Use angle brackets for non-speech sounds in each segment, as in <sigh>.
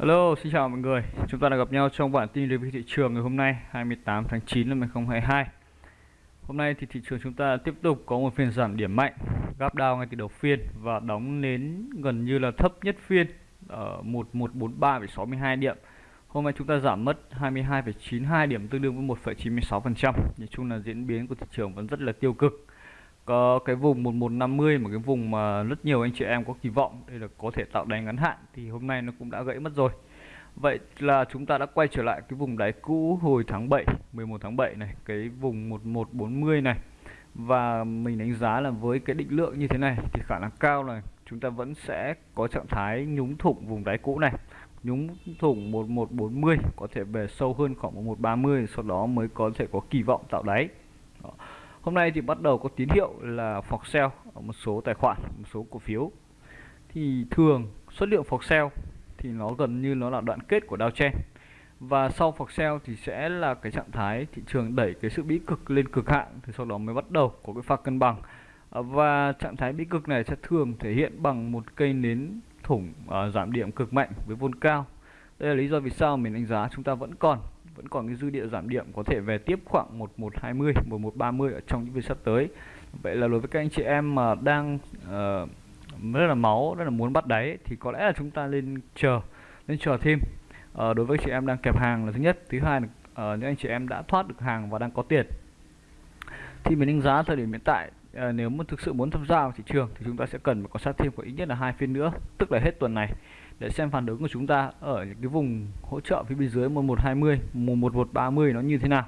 Hello, xin chào mọi người. Chúng ta đã gặp nhau trong bản tin review thị trường ngày hôm nay 28 tháng 9 năm 2022. Hôm nay thì thị trường chúng ta tiếp tục có một phiên giảm điểm mạnh, gap down ngay từ đầu phiên và đóng đến gần như là thấp nhất phiên ở 1143,62 điểm. Hôm nay chúng ta giảm mất 22,92 điểm tương đương với 1,96%. Nhìn chung là diễn biến của thị trường vẫn rất là tiêu cực có cái vùng 1150 một cái vùng mà rất nhiều anh chị em có kỳ vọng đây là có thể tạo đáy ngắn hạn thì hôm nay nó cũng đã gãy mất rồi. Vậy là chúng ta đã quay trở lại cái vùng đáy cũ hồi tháng 7 11 tháng 7 này, cái vùng 1140 này. Và mình đánh giá là với cái định lượng như thế này thì khả năng cao là chúng ta vẫn sẽ có trạng thái nhúng thủng vùng đáy cũ này. Nhúng thủng 1140 có thể về sâu hơn khoảng 1130 sau đó mới có thể có kỳ vọng tạo đáy. Đó. Hôm nay thì bắt đầu có tín hiệu là phọc sell ở một số tài khoản, một số cổ phiếu. Thì thường xuất lượng phọc sell thì nó gần như nó là đoạn kết của downtrend. Và sau phọc sell thì sẽ là cái trạng thái thị trường đẩy cái sự bí cực lên cực hạn thì sau đó mới bắt đầu có cái pha cân bằng. Và trạng thái bí cực này sẽ thường thể hiện bằng một cây nến thủng uh, giảm điểm cực mạnh với vôn cao. Đây là lý do vì sao mình đánh giá chúng ta vẫn còn vẫn còn cái dư địa giảm điểm có thể về tiếp khoảng 1120 1130 ở trong những phiên sắp tới. Vậy là đối với các anh chị em mà đang uh, rất là máu rất là muốn bắt đáy thì có lẽ là chúng ta lên chờ lên chờ thêm. Uh, đối với chị em đang kẹp hàng là thứ nhất. Thứ hai là uh, những anh chị em đã thoát được hàng và đang có tiền. Thì mình đánh giá thời điểm hiện tại uh, nếu muốn thực sự muốn tham gia vào thị trường thì chúng ta sẽ cần phải có sát thêm có ít nhất là hai phiên nữa tức là hết tuần này để xem phản ứng của chúng ta ở những cái vùng hỗ trợ phía bên dưới 1120 1130 nó như thế nào.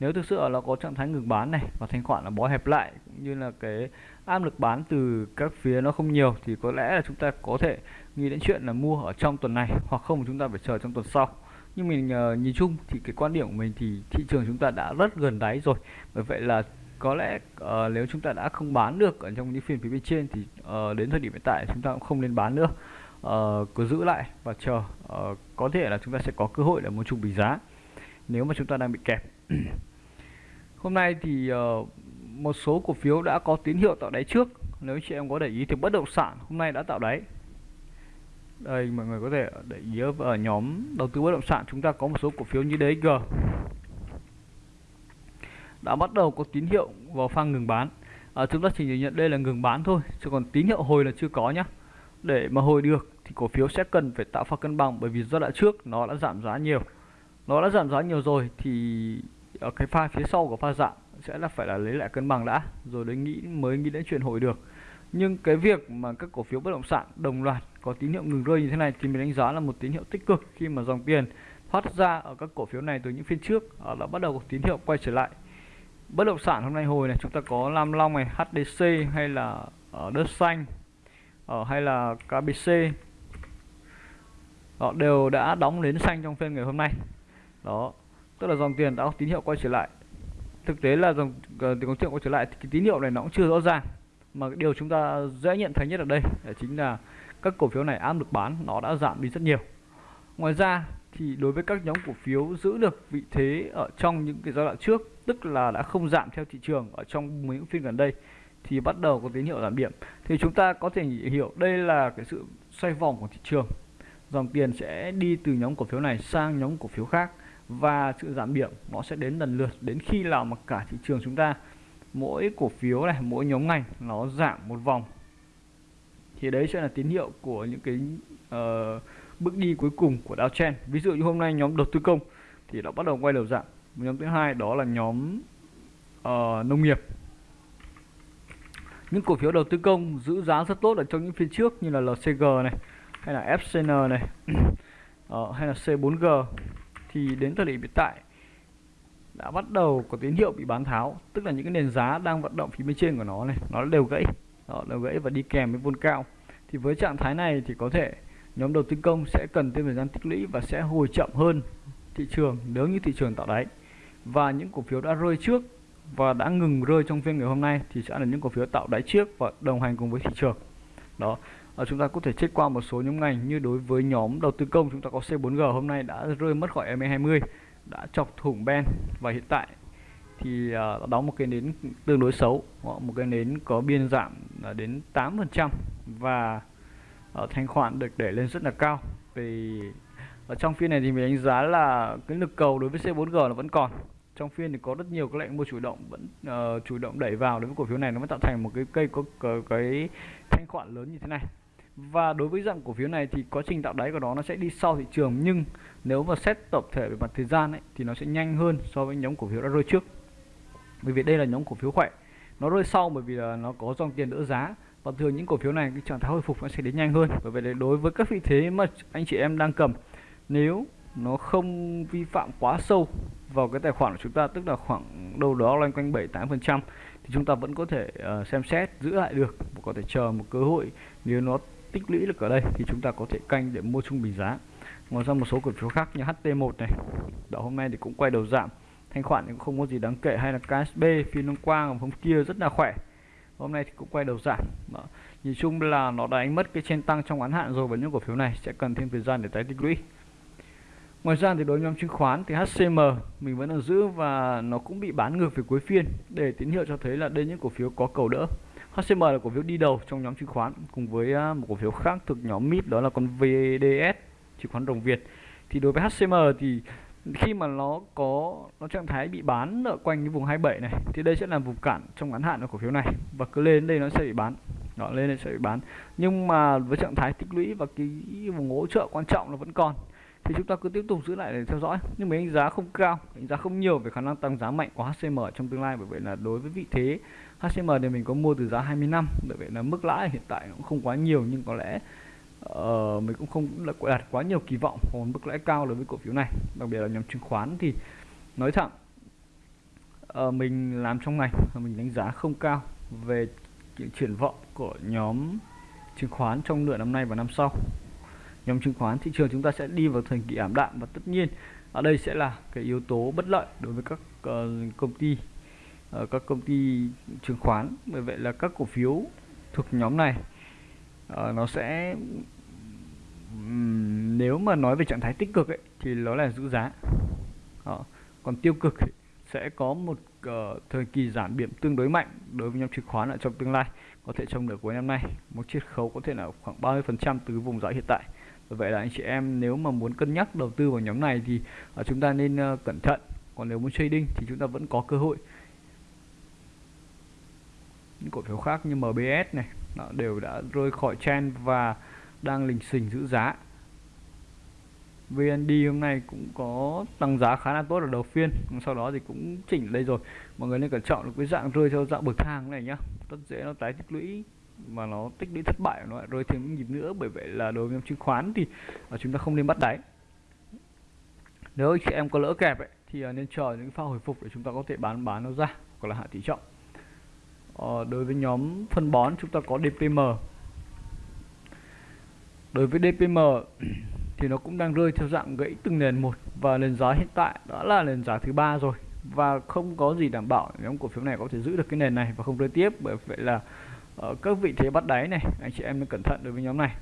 Nếu thực sự là có trạng thái ngừng bán này và thanh khoản là bó hẹp lại cũng như là cái áp lực bán từ các phía nó không nhiều thì có lẽ là chúng ta có thể nghĩ đến chuyện là mua ở trong tuần này hoặc không chúng ta phải chờ trong tuần sau. Nhưng mình uh, nhìn chung thì cái quan điểm của mình thì thị trường chúng ta đã rất gần đáy rồi. Bởi vậy là có lẽ uh, nếu chúng ta đã không bán được ở trong những phiên phía bên trên thì uh, đến thời điểm hiện tại chúng ta cũng không nên bán nữa uh, cứ giữ lại và chờ. Uh, có thể là chúng ta sẽ có cơ hội để mua chung bình giá nếu mà chúng ta đang bị kẹp <clears throat> hôm nay thì uh, một số cổ phiếu đã có tín hiệu tạo đáy trước. Nếu chị em có để ý thì bất động sản hôm nay đã tạo đáy. Đây mọi người có thể để ý ở nhóm đầu tư bất động sản chúng ta có một số cổ phiếu như DG đã bắt đầu có tín hiệu vào phang ngừng bán. À, chúng ta chỉ nhận đây là ngừng bán thôi chứ còn tín hiệu hồi là chưa có nhá để mà hồi được thì cổ phiếu sẽ cần phải tạo pha cân bằng bởi vì giai đoạn trước nó đã giảm giá nhiều. Nó đã giảm giá nhiều rồi thì ở cái pha phía sau của pha giảm sẽ là phải là lấy lại cân bằng đã. Rồi đấy, nghĩ, mới nghĩ đến chuyện hồi được. Nhưng cái việc mà các cổ phiếu bất động sản đồng loạt có tín hiệu ngừng rơi như thế này thì mình đánh giá là một tín hiệu tích cực khi mà dòng tiền thoát ra ở các cổ phiếu này từ những phiên trước ờ, đã bắt đầu có tín hiệu quay trở lại. Bất động sản hôm nay hồi này chúng ta có Lam Long này HDC hay là ở đất xanh ở hay là KBC họ ờ, đều đã đóng đến xanh trong phiên ngày hôm nay. Đó, tức là dòng tiền đã có tín hiệu quay trở lại. Thực tế là dòng ờ, tiền có quay trở lại thì cái tín hiệu này nó cũng chưa rõ ràng. Mà cái điều chúng ta dễ nhận thấy nhất ở đây là chính là các cổ phiếu này áp lực bán nó đã giảm đi rất nhiều. Ngoài ra thì đối với các nhóm cổ phiếu giữ được vị thế ở trong những cái giai đoạn trước, tức là đã không giảm theo thị trường ở trong những phiên gần đây thì bắt đầu có tín hiệu giảm điểm. Thì chúng ta có thể hiểu đây là cái sự xoay vòng của thị trường. Dòng tiền sẽ đi từ nhóm cổ phiếu này sang nhóm cổ phiếu khác và sự giảm điểm nó sẽ đến lần lượt. Đến khi nào mà cả thị trường chúng ta mỗi cổ phiếu này mỗi nhóm ngành nó giảm một vòng thì đấy sẽ là tín hiệu của những cái uh, bước đi cuối cùng của downtrend ví dụ như hôm nay nhóm đầu tư công thì nó bắt đầu quay đầu giảm. Nhóm thứ hai đó là nhóm uh, nông nghiệp những cổ phiếu đầu tư công giữ giá rất tốt ở trong những phiên trước như là LCG này hay là FCN này uh, <clears throat> hay là C4G thì đến thời điểm hiện tại đã bắt đầu có tín hiệu bị bán tháo. Tức là những cái nền giá đang vận động phía bên trên của nó này nó đều gãy. Đó, đều gãy và đi kèm với vôn cao. Thì với trạng thái này thì có thể nhóm đầu tư công sẽ cần thêm thời gian tích lũy và sẽ hồi chậm hơn thị trường nếu như thị trường tạo đáy. Và những cổ phiếu đã rơi trước và đã ngừng rơi trong phiên ngày hôm nay thì sẽ là những cổ phiếu tạo đáy trước và đồng hành cùng với thị trường. Đó à, chúng ta có thể check qua một số nhóm ngành như đối với nhóm đầu tư công chúng ta có C4G hôm nay đã rơi mất khỏi MA20 đã chọc thủng ben và hiện tại thì uh, đóng một cái nến tương đối xấu một cái nến có biên giảm là đến 8% và uh, thanh khoản được để lên rất là cao. Vì ở trong phiên này thì mình đánh giá là cái lực cầu đối với C4G là vẫn còn trong phiên thì có rất nhiều các lệnh mua chủ động vẫn uh, chủ động đẩy vào đối với cổ phiếu này. Nó mới tạo thành một cái cây có, cái, cái thanh khoản lớn như thế này. Và đối với dạng cổ phiếu này thì quá trình tạo đáy của nó nó sẽ đi sau thị trường nhưng nếu mà xét tập thể về mặt thời gian ấy, thì nó sẽ nhanh hơn so với nhóm cổ phiếu đã rơi trước. Bởi vì đây là nhóm cổ phiếu khỏe. Nó rơi sau bởi vì là nó có dòng tiền đỡ giá. Và thường những cổ phiếu này cái trạng thái hồi phục nó sẽ đến nhanh hơn. Bởi vậy đối với các vị thế mà anh chị em đang cầm nếu nó không vi phạm quá sâu vào cái tài khoản của chúng ta tức là khoảng đâu đó loanh quanh 7 8 phần trăm thì chúng ta vẫn có thể uh, xem xét giữ lại được và có thể chờ một cơ hội nếu nó tích lũy được ở đây thì chúng ta có thể canh để mua trung bình giá. Ngoài ra một số cổ phiếu khác như HT1 này đó hôm nay thì cũng quay đầu giảm. Thanh khoản cũng không có gì đáng kể hay là KSB phiên hôm qua hôm kia rất là khỏe. Hôm nay thì cũng quay đầu giảm. Đó. nhìn chung là nó đã đánh mất cái trên tăng trong ngắn hạn rồi và những cổ phiếu này sẽ cần thêm thời gian để tái tích lũy. Ngoài ra thì đối với nhóm chứng khoán thì HCM mình vẫn đang giữ và nó cũng bị bán ngược về cuối phiên. Để tín hiệu cho thấy là đây những cổ phiếu có cầu đỡ. HCM là cổ phiếu đi đầu trong nhóm chứng khoán cùng với à, một cổ phiếu khác thuộc nhóm MIP đó là con VDS chứng khoán đồng Việt. Thì đối với HCM thì khi mà nó có, nó trạng thái bị bán ở quanh cái vùng 27 này, thì đây sẽ là vùng cản trong ngắn hạn của cổ phiếu này. Và cứ lên đây nó sẽ bị bán. Đó, lên đây sẽ bị bán. Nhưng mà với trạng thái tích lũy và cái vùng hỗ trợ quan trọng nó vẫn còn thì chúng ta cứ tiếp tục giữ lại để theo dõi. Nhưng mà đánh giá không cao đánh giá không nhiều về khả năng tăng giá mạnh của HCM trong tương lai bởi vậy là đối với vị thế HCM thì mình có mua từ giá 20 năm bởi vậy là mức lãi hiện tại cũng không quá nhiều nhưng có lẽ uh, mình cũng không đặt quá nhiều kỳ vọng vào mức lãi cao đối với cổ phiếu này đặc biệt là nhóm chứng khoán. Thì nói thẳng uh, mình làm trong ngành mình đánh giá không cao về triển vọng của nhóm chứng khoán trong nửa năm nay và năm sau nhóm chứng khoán. Thị trường chúng ta sẽ đi vào thời kỳ ảm đạm và tất nhiên ở đây sẽ là cái yếu tố bất lợi đối với các uh, công ty uh, các công ty chứng khoán. Bởi vậy là các cổ phiếu thuộc nhóm này uh, nó sẽ um, nếu mà nói về trạng thái tích cực ấy, thì nó là giữ giá. Còn tiêu cực ấy, sẽ có một uh, thời kỳ giảm điểm tương đối mạnh đối với nhóm chứng khoán ở trong tương lai có thể trong nửa cuối năm nay. Một chiết khấu có thể là khoảng 30% từ vùng giá hiện tại vậy là anh chị em nếu mà muốn cân nhắc đầu tư vào nhóm này thì à, chúng ta nên ờ, cẩn thận. Còn nếu muốn trading thì chúng ta vẫn có cơ hội. Những cổ phiếu khác như MBS này, nó đều đã rơi khỏi trend và đang lình xình giữ giá. VND hôm nay cũng có tăng giá khá là tốt ở đầu phiên sau đó thì cũng chỉnh đây rồi. Mọi người nên cẩn trọng được cái dạng rơi theo dạng bậc thang này nhá. Rất dễ nó tái tích lũy mà nó tích lũy thất bại nó lại rơi thêm những nhịp nữa bởi vậy là đối với nhóm chứng khoán thì à, chúng ta không nên bắt đáy. Nếu chị em có lỡ kẹp ấy, thì à, nên chờ những pha hồi phục để chúng ta có thể bán bán nó ra hoặc là hạ tỷ trọng. Ờ, đối với nhóm phân bón chúng ta có DPM đối với DPM <clears throat> thì nó cũng đang rơi theo dạng gãy từng nền một và nền giá hiện tại đó là nền giá thứ ba rồi và không có gì đảm bảo nhóm cổ phiếu này có thể giữ được cái nền này và không rơi tiếp bởi vậy là ở các vị thế bắt đáy này anh chị em nên cẩn thận đối với nhóm này.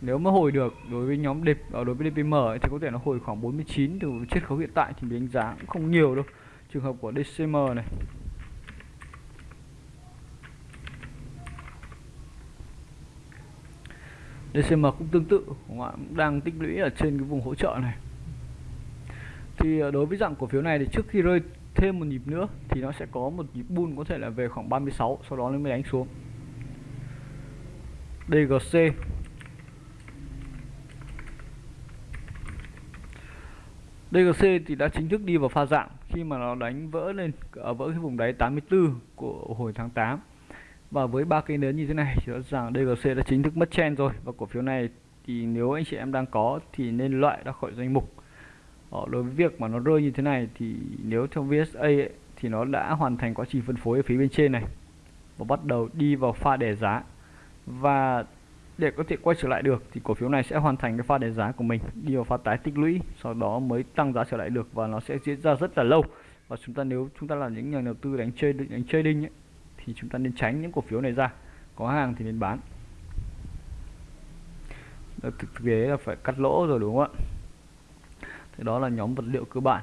Nếu mà hồi được đối với nhóm đẹp ở ờ, đối với DPM ấy, thì có thể nó hồi khoảng 49 từ chiết khấu hiện tại thì mình đánh giá cũng không nhiều đâu. Trường hợp của DCM này. DCM cũng tương tự cũng đang tích lũy ở trên cái vùng hỗ trợ này. Thì ờ, đối với dạng cổ phiếu này thì trước khi rơi thêm một nhịp nữa thì nó sẽ có một nhịp bull có thể là về khoảng 36 sau đó nó mới đánh xuống. DGC DGC thì đã chính thức đi vào pha dạng khi mà nó đánh vỡ lên ở vỡ cái vùng đáy 84 của hồi tháng 8 và với ba cây nến như thế này thì rõ ràng DGC đã chính thức mất chen rồi. Và cổ phiếu này thì nếu anh chị em đang có thì nên loại ra khỏi danh mục. Ờ, đối với việc mà nó rơi như thế này thì nếu theo VSA ấy, thì nó đã hoàn thành quá trình phân phối ở phía bên trên này và bắt đầu đi vào pha đề giá. Và để có thể quay trở lại được thì cổ phiếu này sẽ hoàn thành cái pha đề giá của mình đi vào pha tái tích lũy sau đó mới tăng giá trở lại được và nó sẽ diễn ra rất là lâu. Và chúng ta nếu chúng ta là những nhà đầu tư đánh chơi đánh trading ấy, thì chúng ta nên tránh những cổ phiếu này ra. Có hàng thì nên bán. Thực tế là phải cắt lỗ rồi đúng không ạ? Thì đó là nhóm vật liệu cơ bản.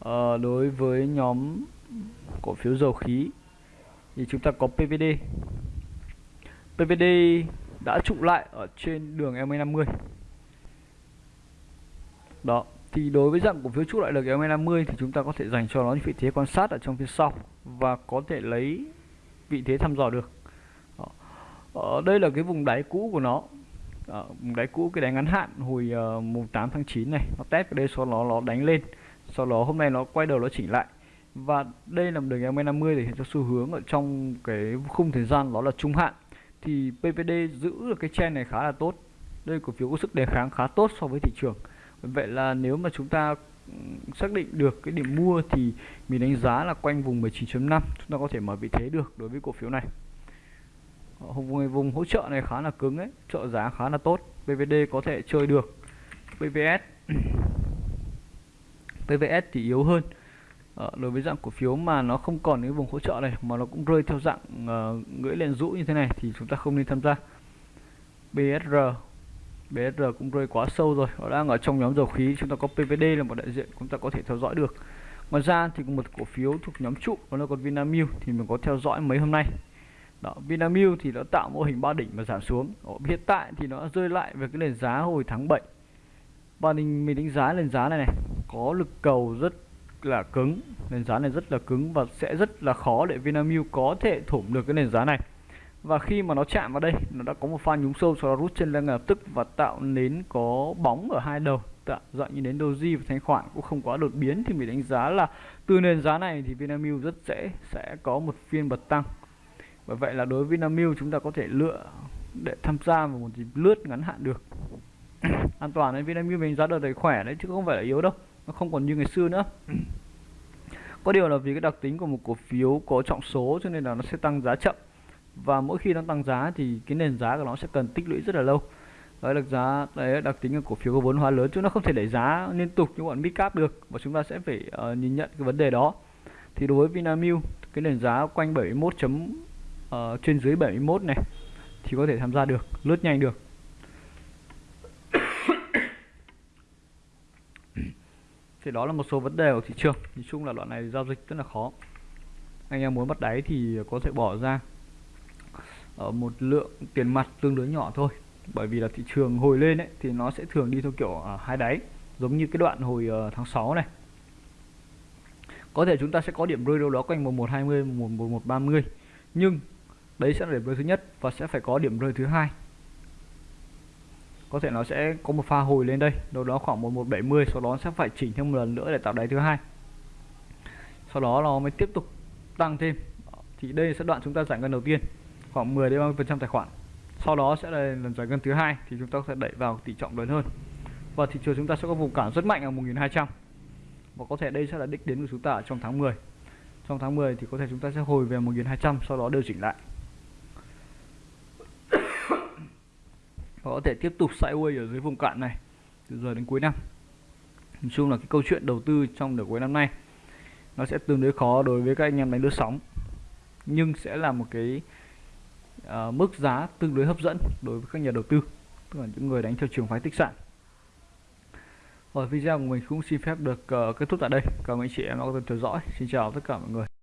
À, đối với nhóm cổ phiếu dầu khí thì chúng ta có PVD PVD đã trụ lại ở trên đường MA50 đó thì đối với dạng cổ phiếu trụ lại được MA50 thì chúng ta có thể dành cho nó vị thế quan sát ở trong phía sau và có thể lấy vị thế thăm dò được. Đó. ở đây là cái vùng đáy cũ của nó. Ờ, đó, đáy cũ cái đáy ngắn hạn hồi uh, mùng 8 tháng 9 này nó test cái đây sau đó nó đánh lên. Sau đó hôm nay nó quay đầu nó chỉnh lại. Và đây là một đường MA50 để hiện cho xu hướng ở trong cái khung thời gian đó là trung hạn. Thì PVD giữ được cái trend này khá là tốt. Đây cổ phiếu có sức đề kháng khá tốt so với thị trường. Vậy là nếu mà chúng ta ừ, xác định được cái điểm mua thì mình đánh giá là quanh vùng 19.5 chúng ta có thể mở vị thế được đối với cổ phiếu này vùng vùng hỗ trợ này khá là cứng ấy trợ giá khá là tốt. PVD có thể chơi được. PVS <clears throat> PVS thì yếu hơn. À, đối với dạng cổ phiếu mà nó không còn cái vùng hỗ trợ này mà nó cũng rơi theo dạng uh, gãy lên rũ như thế này thì chúng ta không nên tham gia. BSR BSR cũng rơi quá sâu rồi nó đang ở trong nhóm dầu khí. Chúng ta có PVD là một đại diện chúng ta có thể theo dõi được. Ngoài ra thì một cổ phiếu thuộc nhóm trụ đó là còn Vinamilk thì mình có theo dõi mấy hôm nay đó, Vinamilk thì nó tạo mô hình ba đỉnh và giảm xuống. Đó, hiện tại thì nó rơi lại về cái nền giá hồi tháng 7 và mình, mình đánh giá nền giá này này có lực cầu rất là cứng. Nền giá này rất là cứng và sẽ rất là khó để Vinamilk có thể thủng được cái nền giá này. Và khi mà nó chạm vào đây nó đã có một pha nhúng sâu sau đó rút chân lên lập tức và tạo nến có bóng ở hai đầu. Tạo dạng như nến doji và thanh khoản cũng không quá đột biến thì mình đánh giá là từ nền giá này thì Vinamilk rất dễ sẽ có một phiên bật tăng bởi vậy là đối với Vinamilk chúng ta có thể lựa để tham gia vào một dịp lướt ngắn hạn được. <coughs> An toàn nên Vinamilk mình giá đợt đấy khỏe đấy chứ không phải là yếu đâu nó không còn như ngày xưa nữa. <coughs> Có điều là vì cái đặc tính của một cổ phiếu có trọng số cho nên là nó sẽ tăng giá chậm. Và mỗi khi nó tăng giá thì cái nền giá của nó sẽ cần tích lũy rất là lâu. Đấy là giá đấy đặc tính của cổ phiếu có vốn hóa lớn chứ nó không thể đẩy giá liên tục như bọn midcap được. Và chúng ta sẽ phải uh, nhìn nhận cái vấn đề đó. Thì đối với Vinamilk cái nền giá quanh 71 chấm uh, trên dưới 71 này thì có thể tham gia được lướt nhanh được. <coughs> Thì đó là một số vấn đề của thị trường. Nói chung là đoạn này giao dịch rất là khó. Anh em muốn bắt đáy thì có thể bỏ ra ở một lượng tiền mặt tương đối nhỏ thôi. Bởi vì là thị trường hồi lên ấy thì nó sẽ thường đi theo kiểu uh, hai đáy. Giống như cái đoạn hồi uh, tháng 6 này. Có thể chúng ta sẽ có điểm rơi đâu đó quanh 1120 1130 nhưng đấy sẽ là điểm rơi thứ nhất và sẽ phải có điểm rơi thứ hai. Có thể nó sẽ có một pha hồi lên đây, đâu đó khoảng 1170 sau đó sẽ phải chỉnh thêm một lần nữa để tạo đáy thứ hai. Sau đó nó mới tiếp tục tăng thêm. Thì đây sẽ đoạn chúng ta giải ngân đầu tiên, khoảng 10 đến 30 phần trăm tài khoản. Sau đó sẽ là lần giải ngân thứ hai, thì chúng ta sẽ đẩy vào tỷ trọng lớn hơn. Và thị trường chúng ta sẽ có vùng cản rất mạnh ở 1200 và có thể đây sẽ là đích đến của chúng ta trong tháng 10 trong tháng 10 thì có thể chúng ta sẽ hồi về 1200 sau đó điều chỉnh lại. Và có thể tiếp tục sideways ở dưới vùng cạn này từ giờ đến cuối năm. Nói chung là cái câu chuyện đầu tư trong nửa cuối năm nay nó sẽ tương đối khó đối với các anh em đánh lướt sóng nhưng sẽ là một cái uh, mức giá tương đối hấp dẫn đối với các nhà đầu tư tức là những người đánh theo trường phái tích sản. Rồi video của mình cũng xin phép được uh, kết thúc tại đây. Cảm ơn anh chị em đã quan tâm theo dõi. Xin chào tất cả mọi người.